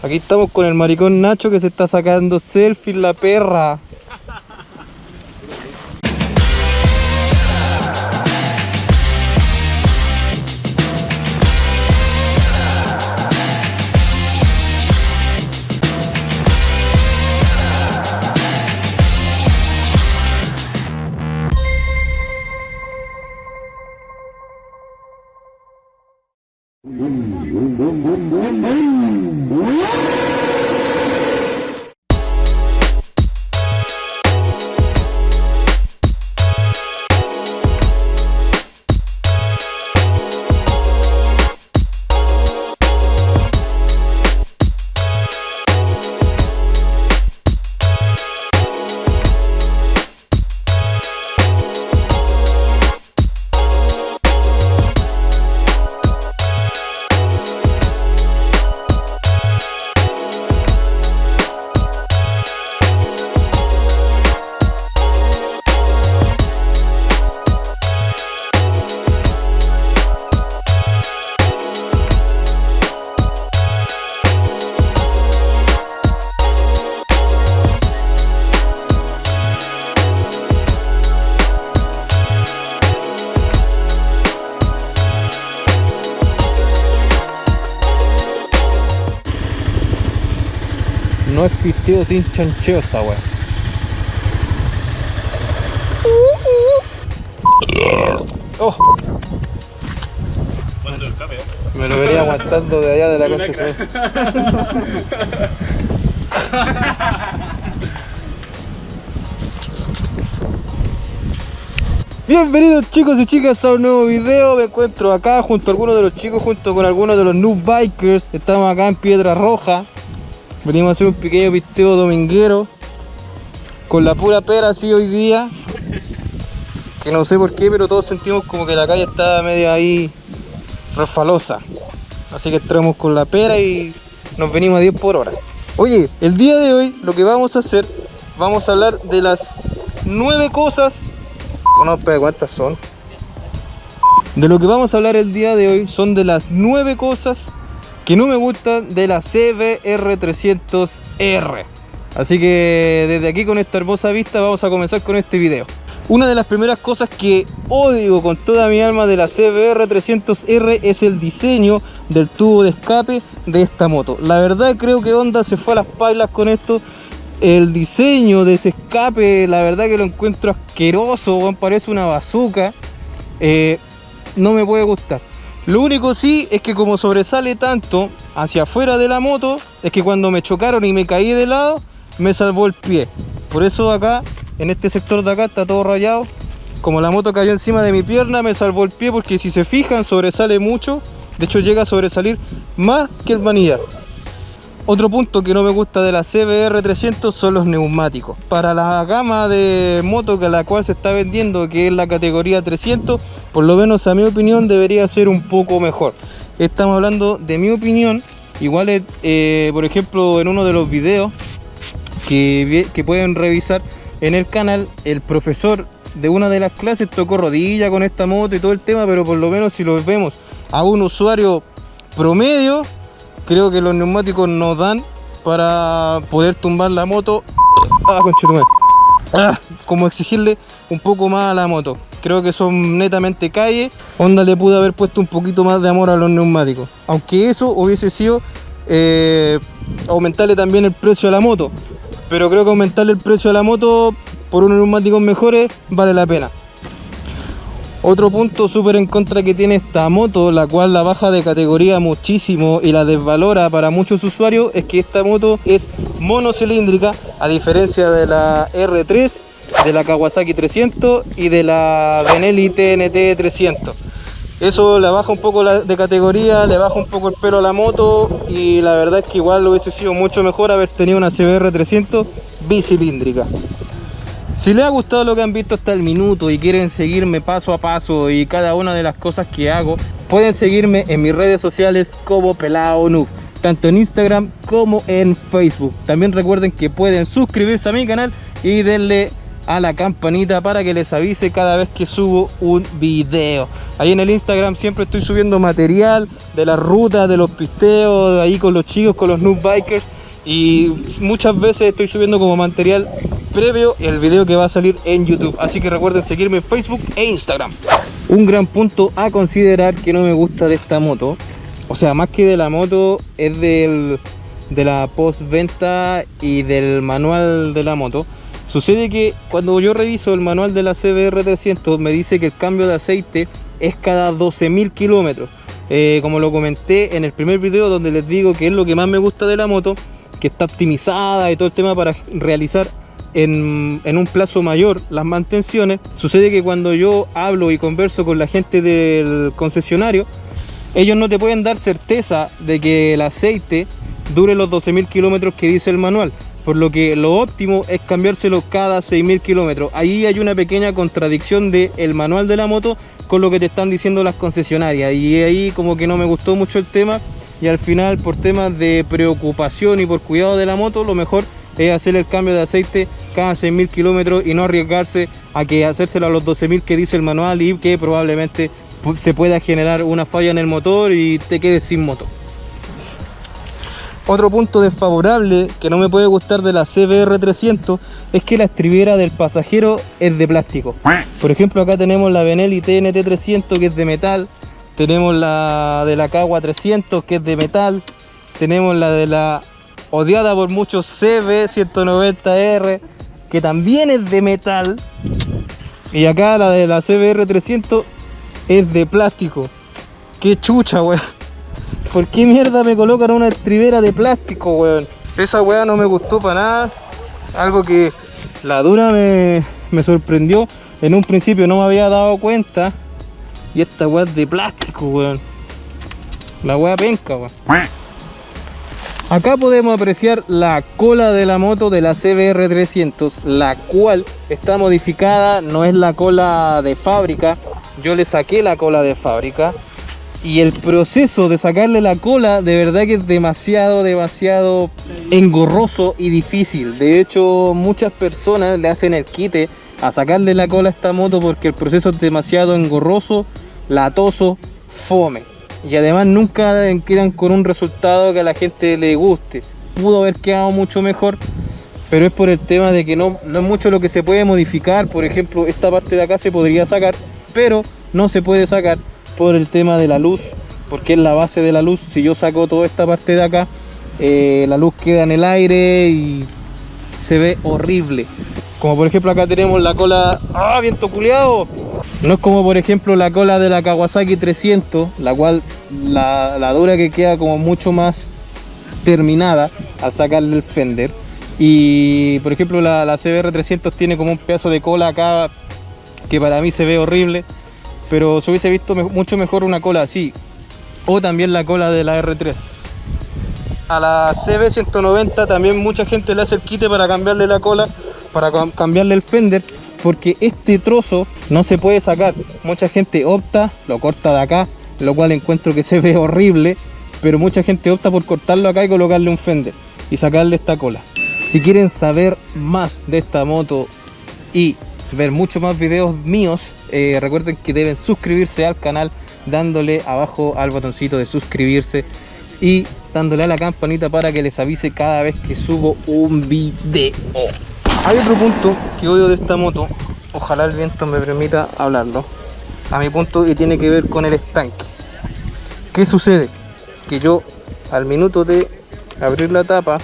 Aquí estamos con el maricón Nacho que se está sacando selfie la perra. Pisteo sin chancheo esta wea. Oh, me lo venía aguantando de allá de la concha. Bienvenidos chicos y chicas a un nuevo video, me encuentro acá junto a algunos de los chicos, junto con algunos de los new bikers, estamos acá en Piedra Roja, venimos a hacer un pequeño pisteo dominguero, con la pura pera así hoy día, que no sé por qué, pero todos sentimos como que la calle está medio ahí refalosa, así que entramos con la pera y nos venimos a 10 por hora. Oye, el día de hoy lo que vamos a hacer, vamos a hablar de las 9 cosas no, pero ¿cuántas son? De lo que vamos a hablar el día de hoy son de las 9 cosas que no me gustan de la CBR300R. Así que desde aquí con esta hermosa vista vamos a comenzar con este video. Una de las primeras cosas que odio con toda mi alma de la CBR300R es el diseño del tubo de escape de esta moto. La verdad creo que Honda se fue a las pailas con esto el diseño de ese escape, la verdad que lo encuentro asqueroso, parece una bazooka. Eh, no me puede gustar. Lo único sí es que como sobresale tanto hacia afuera de la moto, es que cuando me chocaron y me caí de lado, me salvó el pie. Por eso acá, en este sector de acá, está todo rayado. Como la moto cayó encima de mi pierna, me salvó el pie porque si se fijan, sobresale mucho. De hecho, llega a sobresalir más que el manillar. Otro punto que no me gusta de la CBR300 son los neumáticos. Para la gama de moto que la cual se está vendiendo, que es la categoría 300, por lo menos a mi opinión debería ser un poco mejor. Estamos hablando de mi opinión. Igual, eh, por ejemplo, en uno de los videos que, que pueden revisar en el canal, el profesor de una de las clases tocó rodilla con esta moto y todo el tema, pero por lo menos si lo vemos a un usuario promedio, creo que los neumáticos nos dan para poder tumbar la moto. Ah. Ah, como exigirle un poco más a la moto. Creo que son netamente calle Honda le pudo haber puesto un poquito más de amor a los neumáticos. Aunque eso hubiese sido eh, aumentarle también el precio a la moto. Pero creo que aumentarle el precio a la moto por unos neumáticos mejores vale la pena otro punto súper en contra que tiene esta moto, la cual la baja de categoría muchísimo y la desvalora para muchos usuarios, es que esta moto es monocilíndrica, a diferencia de la R3, de la Kawasaki 300 y de la Benelli TNT 300. Eso le baja un poco de categoría, le baja un poco el pelo a la moto y la verdad es que igual hubiese sido mucho mejor haber tenido una CBR 300 bicilíndrica. Si les ha gustado lo que han visto hasta el minuto y quieren seguirme paso a paso y cada una de las cosas que hago, pueden seguirme en mis redes sociales como Pelao Noob, tanto en Instagram como en Facebook. También recuerden que pueden suscribirse a mi canal y denle a la campanita para que les avise cada vez que subo un video. Ahí en el Instagram siempre estoy subiendo material de la ruta, de los pisteos, ahí con los chicos, con los noob bikers. Y muchas veces estoy subiendo como material previo el video que va a salir en YouTube. Así que recuerden seguirme en Facebook e Instagram. Un gran punto a considerar que no me gusta de esta moto. O sea, más que de la moto, es del, de la postventa y del manual de la moto Sucede que cuando yo reviso el manual de la CBR 300 me dice que el cambio de aceite es cada 12.000 kilómetros. Eh, como lo comenté en el primer video donde les digo que es lo que más me gusta de la moto, que está optimizada y todo el tema para realizar en, un plazo mayor las mantenciones. Sucede que cuando yo hablo y converso con la gente del concesionario, ellos no te pueden dar certeza de que el aceite dure los 12.000 kilómetros que dice el manual por lo que lo óptimo es cambiárselo cada 6.000 kilómetros. Ahí hay una pequeña contradicción del el manual de la moto con lo que te están diciendo las concesionarias y ahí como que no me gustó mucho el tema y al final por temas de preocupación y por cuidado de la moto lo mejor es hacer el cambio de aceite cada 6.000 kilómetros y no arriesgarse a que hacérselo a los 12.000 que dice el manual y que probablemente se pueda generar una falla en el motor y te quedes sin moto. Otro punto desfavorable que no me puede gustar de la CBR 300 es que la estribera del pasajero es de plástico. Por ejemplo, acá tenemos la Benelli TNT 300 que es de metal, tenemos la de la Kawa 300 que es de metal, tenemos la de la odiada por muchos CB 190R que también es de metal y acá la de la CBR 300 es de plástico. Qué chucha, weón. ¿Por qué mierda me colocan una estribera de plástico, weón? Esa weá no me gustó para nada. Algo que la dura me, sorprendió. En un principio no me había dado cuenta. Y esta weá es de plástico, weón. La weá penca, weón. Acá podemos apreciar la cola de la moto de la CBR 300, la cual está modificada, no es la cola de fábrica. Yo le saqué la cola de fábrica y el proceso de sacarle la cola de verdad que es demasiado, demasiado engorroso y difícil. De hecho, muchas personas le hacen el quite a sacarle la cola a esta moto porque el proceso es demasiado engorroso, latoso, fome. Y además nunca quedan con un resultado que a la gente le guste. Pudo haber quedado mucho mejor, pero es por el tema de que no, no es mucho lo que se puede modificar. Por ejemplo, esta parte de acá se podría sacar, pero no se puede sacar por el tema de la luz porque es la base de la luz si yo saco toda esta parte de acá eh, la luz queda en el aire y se ve horrible como por ejemplo acá tenemos la cola ¡ah! viento culeado no es como por ejemplo la cola de la Kawasaki 300 la cual la, la dura que queda como mucho más terminada al sacarle el fender. Y por ejemplo la, la CBR 300 tiene como un pedazo de cola acá que para mí se ve horrible pero se hubiese visto mucho mejor una cola así. O también la cola de la R3 a la CB190 también mucha gente le hace el quite para cambiarle la cola para cambiarle el fender porque este trozo no se puede sacar mucha gente opta, lo corta de acá lo cual encuentro que se ve horrible pero mucha gente opta por cortarlo acá y colocarle un fender y sacarle esta cola si quieren saber más de esta moto y ver muchos más videos míos, eh, recuerden que deben suscribirse al canal dándole abajo al botoncito de suscribirse y dándole a la campanita para que les avise cada vez que subo un video. Hay otro punto que odio de esta moto, ojalá el viento me permita hablarlo, a mi punto y tiene que ver con el estanque. ¿Qué sucede? Que yo al minuto de abrir la tapa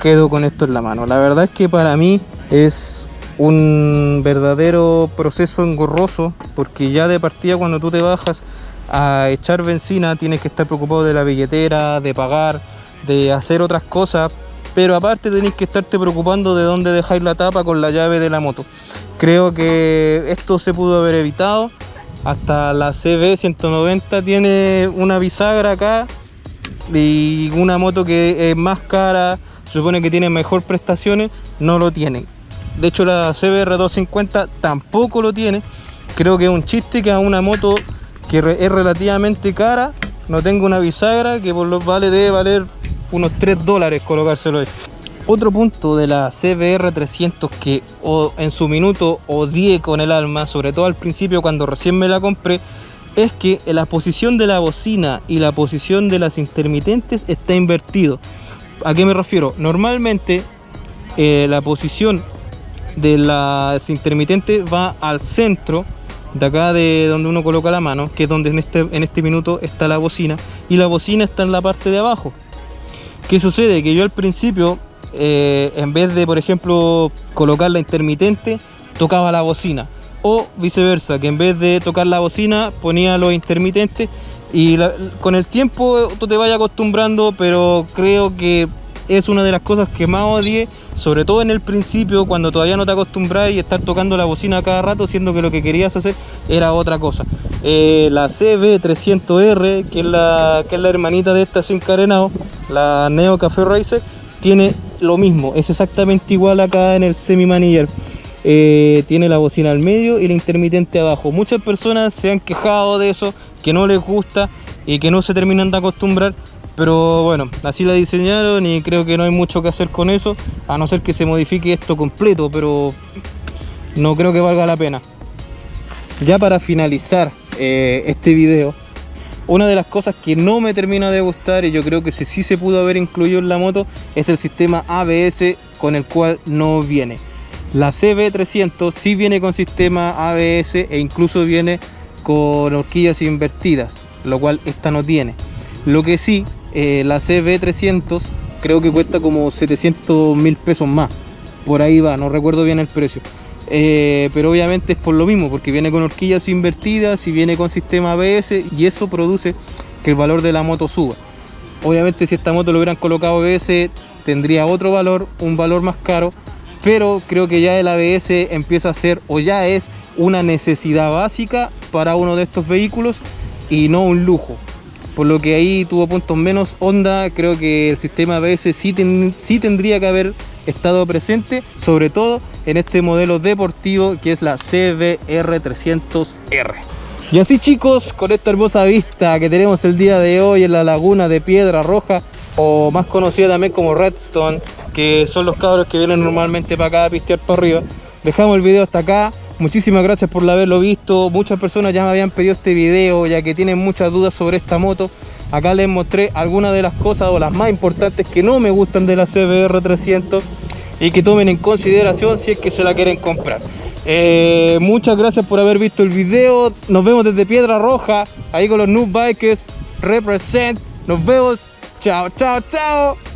quedo con esto en la mano. La verdad es que para mí es un verdadero proceso engorroso porque ya de partida cuando tú te bajas a echar benzina tienes que estar preocupado de la billetera, de pagar, de hacer otras cosas pero aparte tenéis que estarte preocupando de dónde dejáis la tapa con la llave de la moto. Creo que esto se pudo haber evitado. Hasta la CB 190 tiene una bisagra acá y una moto que es más cara supone que tiene mejor prestaciones no lo tienen de hecho la CBR 250 tampoco lo tiene. Creo que es un chiste que a una moto que es relativamente cara no tenga una bisagra que por los vale debe valer unos 3 dólares colocárselo ahí. Otro punto de la CBR 300 que en su minuto odié con el alma, sobre todo al principio cuando recién me la compré, es que la posición de la bocina y la posición de las intermitentes está invertido. ¿A qué me refiero? Normalmente eh, la posición de las intermitentes va al centro de acá de donde uno coloca la mano, que es donde en este, en este minuto está la bocina, y la bocina está en la parte de abajo. ¿Qué sucede? Que yo al principio eh, en vez de, por ejemplo, colocar la intermitente, tocaba la bocina. O viceversa, que en vez de tocar la bocina, ponía los intermitentes. Y con el tiempo tú te vayas acostumbrando, pero creo que es una de las cosas que más odié, sobre todo en el principio, cuando todavía no te acostumbras y estar tocando la bocina cada rato, siendo que lo que querías hacer era otra cosa. Eh, la CB300R, que es la, que es la hermanita de esta sin carenado, la Neo Café Racer, tiene lo mismo, es exactamente igual acá en el semi maniller. Eh, tiene la bocina al medio y la intermitente abajo. Muchas personas se han quejado de eso, que no les gusta y que no se terminan de acostumbrar. Pero bueno, así la diseñaron y creo que no hay mucho que hacer con eso, a no ser que se modifique esto completo, pero no creo que valga la pena. Ya para finalizar eh, este video, una de las cosas que no me termina de gustar y yo creo que sí, se pudo haber incluido en la moto es el sistema ABS con el cual no viene. La CB300 sí viene con sistema ABS e incluso viene con horquillas invertidas, lo cual esta no tiene. Lo que sí, eh, la CB300 creo que cuesta como 700 mil pesos más. Por ahí va, no recuerdo bien el precio. Eh, pero obviamente es por lo mismo, porque viene con horquillas invertidas y viene con sistema ABS y eso produce que el valor de la moto suba. Obviamente si esta moto lo hubieran colocado ABS tendría otro valor, un valor más caro, pero creo que ya el ABS empieza a ser o ya es una necesidad básica para uno de estos vehículos y no un lujo. Por lo que ahí tuvo puntos menos onda, creo que el sistema ABS sí, sí tendría que haber estado presente, sobre todo en este modelo deportivo que es la CBR300R. Y así chicos, con esta hermosa vista que tenemos el día de hoy en la laguna de Piedra Roja, o más conocida también como Redstone, que son los cabros que vienen normalmente para acá a pistear para arriba. Dejamos el video hasta acá. Muchísimas gracias por haberlo visto. Muchas personas ya me habían pedido este video, ya que tienen muchas dudas sobre esta moto. Acá les mostré algunas de las cosas o las más importantes que no me gustan de la CBR 300 y que tomen en consideración si es que se la quieren comprar. Eh, muchas gracias por haber visto el video. Nos vemos desde Piedra Roja, ahí con los Noob Bikers. Represent. Nos vemos. Chao, chao, chao.